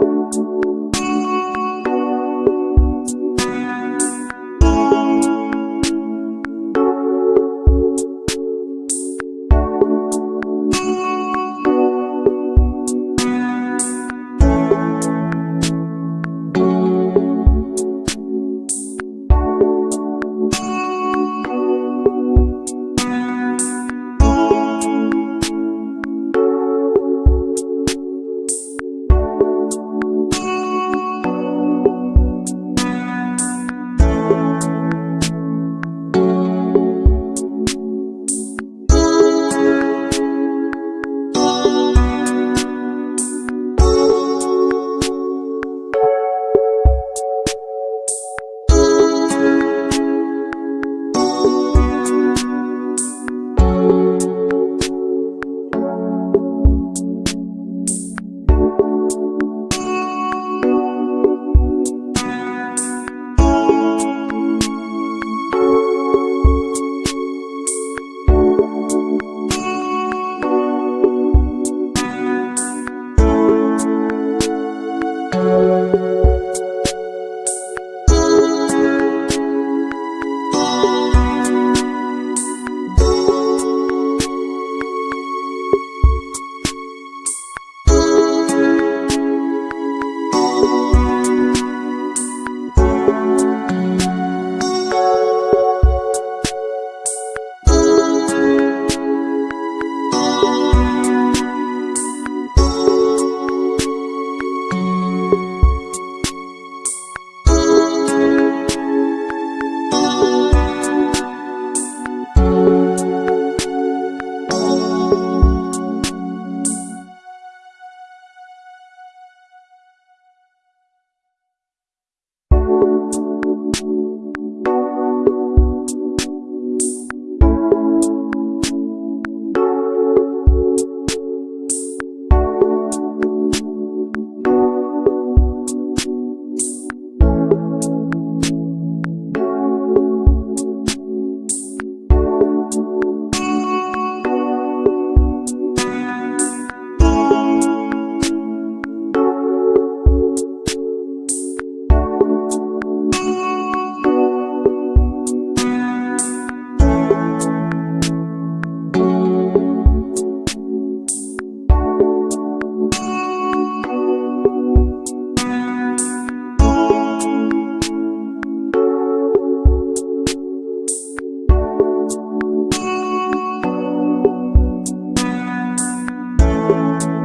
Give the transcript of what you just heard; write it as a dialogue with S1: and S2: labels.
S1: Thank you. Música Música